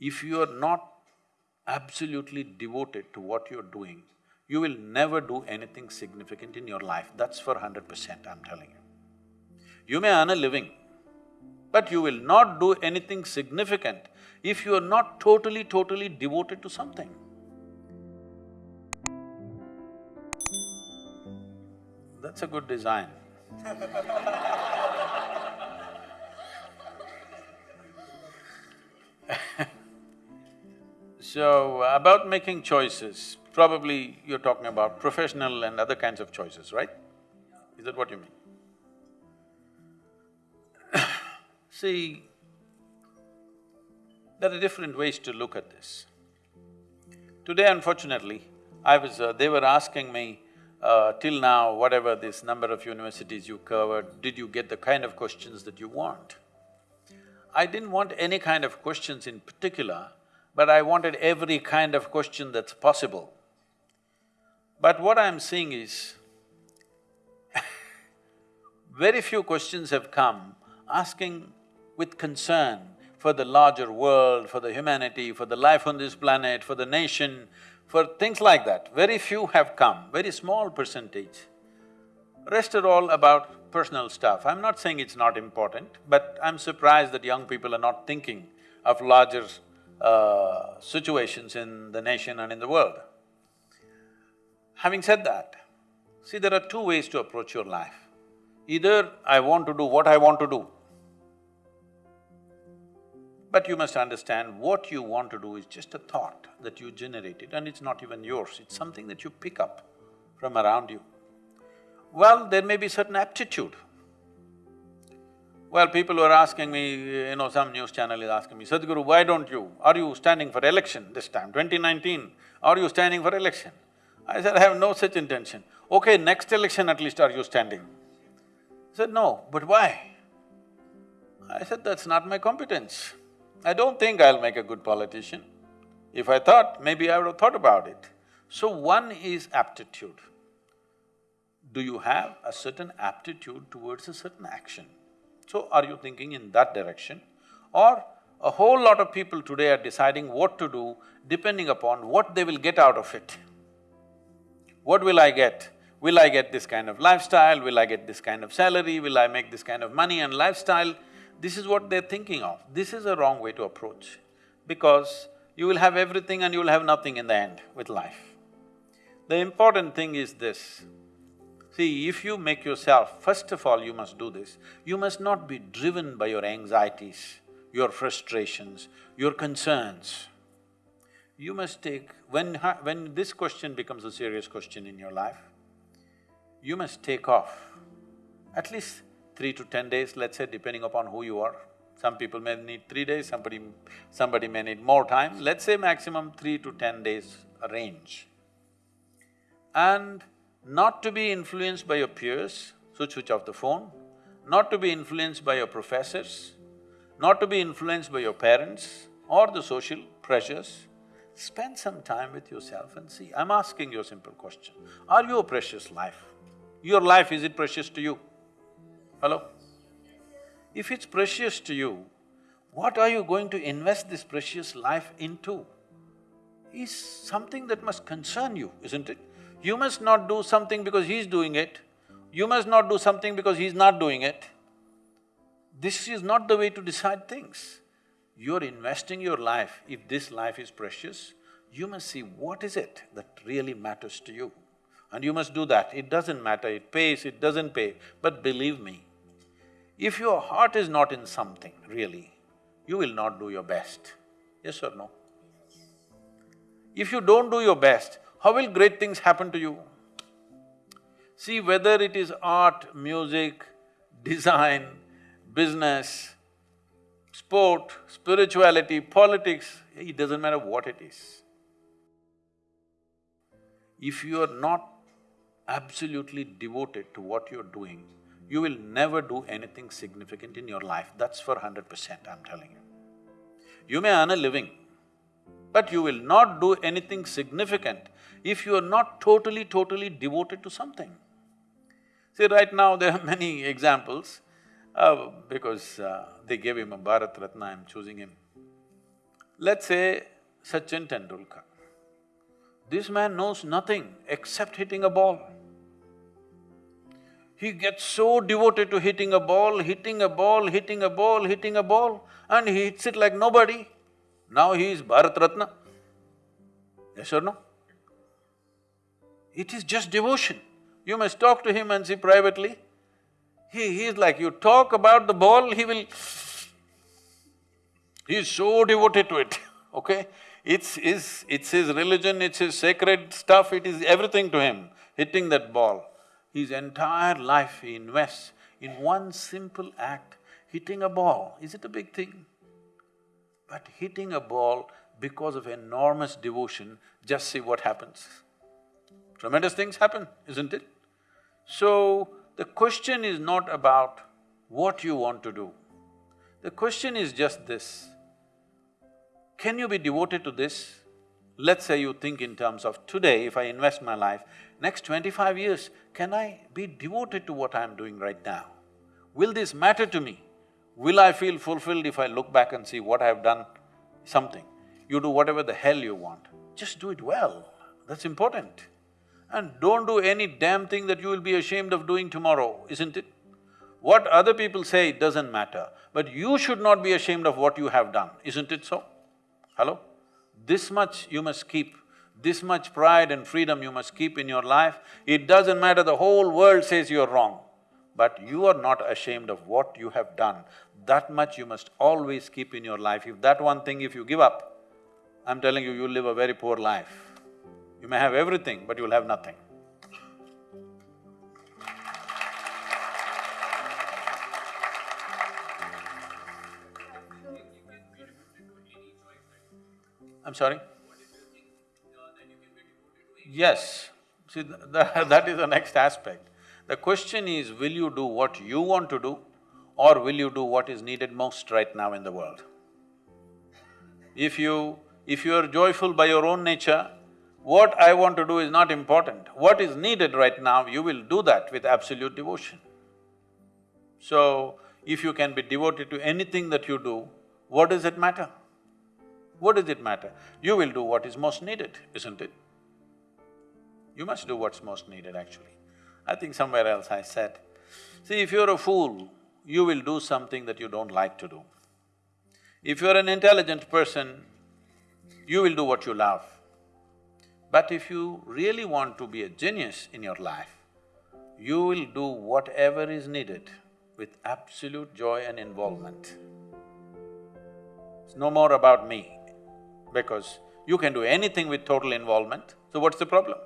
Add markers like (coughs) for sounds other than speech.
If you are not absolutely devoted to what you're doing, you will never do anything significant in your life, that's for hundred percent, I'm telling you. You may earn a living, but you will not do anything significant if you are not totally, totally devoted to something. That's a good design (laughs) So, about making choices, probably you're talking about professional and other kinds of choices, right? Is that what you mean? (coughs) See, there are different ways to look at this. Today, unfortunately, I was… Uh, they were asking me, uh, till now, whatever this number of universities you covered, did you get the kind of questions that you want? I didn't want any kind of questions in particular, but I wanted every kind of question that's possible. But what I'm seeing is, (laughs) very few questions have come asking with concern for the larger world, for the humanity, for the life on this planet, for the nation, for things like that. Very few have come, very small percentage. Rest are all about personal stuff. I'm not saying it's not important, but I'm surprised that young people are not thinking of larger uh, situations in the nation and in the world. Having said that, see there are two ways to approach your life. Either I want to do what I want to do, but you must understand what you want to do is just a thought that you generated and it's not even yours, it's something that you pick up from around you. Well, there may be certain aptitude well, people were asking me, you know, some news channel is asking me, Sadhguru, why don't you… are you standing for election this time, 2019, are you standing for election? I said, I have no such intention. Okay, next election at least are you standing? He said, no, but why? I said, that's not my competence. I don't think I'll make a good politician. If I thought, maybe I would have thought about it. So one is aptitude. Do you have a certain aptitude towards a certain action? So are you thinking in that direction? Or a whole lot of people today are deciding what to do depending upon what they will get out of it. What will I get? Will I get this kind of lifestyle? Will I get this kind of salary? Will I make this kind of money and lifestyle? This is what they're thinking of. This is a wrong way to approach because you will have everything and you will have nothing in the end with life. The important thing is this, See, if you make yourself, first of all you must do this, you must not be driven by your anxieties, your frustrations, your concerns. You must take… when… when this question becomes a serious question in your life, you must take off at least three to ten days, let's say, depending upon who you are. Some people may need three days, somebody… somebody may need more time, let's say maximum three to ten days range. And not to be influenced by your peers, so switch off the phone, not to be influenced by your professors, not to be influenced by your parents or the social pressures, spend some time with yourself and see. I'm asking you a simple question, are you a precious life? Your life, is it precious to you? Hello? If it's precious to you, what are you going to invest this precious life into? Is something that must concern you, isn't it? You must not do something because he's doing it, you must not do something because he's not doing it. This is not the way to decide things. You're investing your life, if this life is precious, you must see what is it that really matters to you. And you must do that. It doesn't matter, it pays, it doesn't pay, but believe me, if your heart is not in something, really, you will not do your best. Yes or no? If you don't do your best, how will great things happen to you? See, whether it is art, music, design, business, sport, spirituality, politics, it doesn't matter what it is. If you are not absolutely devoted to what you're doing, you will never do anything significant in your life, that's for hundred percent, I'm telling you. You may earn a living, but you will not do anything significant if you are not totally, totally devoted to something. See, right now (laughs) there are many examples, uh, because uh, they gave him a Bharat Ratna, I'm choosing him. Let's say Sachin Tendulkar. This man knows nothing except hitting a ball. He gets so devoted to hitting a ball, hitting a ball, hitting a ball, hitting a ball, and he hits it like nobody. Now he is Bharat Ratna. Yes or no? It is just devotion. You must talk to him and see privately. He… he is like, you talk about the ball, he will… He is so devoted to it, (laughs) okay? It's his… it's his religion, it's his sacred stuff, it is everything to him, hitting that ball. His entire life he invests in one simple act, hitting a ball. Is it a big thing? But hitting a ball because of enormous devotion, just see what happens. Tremendous things happen, isn't it? So, the question is not about what you want to do. The question is just this, can you be devoted to this? Let's say you think in terms of today, if I invest my life, next twenty-five years, can I be devoted to what I'm doing right now? Will this matter to me? Will I feel fulfilled if I look back and see what I've done? Something. You do whatever the hell you want, just do it well, that's important. And don't do any damn thing that you will be ashamed of doing tomorrow, isn't it? What other people say doesn't matter, but you should not be ashamed of what you have done, isn't it so? Hello? This much you must keep, this much pride and freedom you must keep in your life. It doesn't matter, the whole world says you're wrong, but you are not ashamed of what you have done. That much you must always keep in your life. If that one thing, if you give up, I'm telling you, you'll live a very poor life. You may have everything, but you'll have nothing. I'm sorry? Yes, see, th (laughs) that is the next aspect. The question is, will you do what you want to do or will you do what is needed most right now in the world? If you… if you are joyful by your own nature, what I want to do is not important. What is needed right now, you will do that with absolute devotion. So, if you can be devoted to anything that you do, what does it matter? What does it matter? You will do what is most needed, isn't it? You must do what's most needed actually. I think somewhere else I said, see, if you're a fool, you will do something that you don't like to do. If you're an intelligent person, you will do what you love. But if you really want to be a genius in your life, you will do whatever is needed with absolute joy and involvement. It's no more about me, because you can do anything with total involvement, so what's the problem?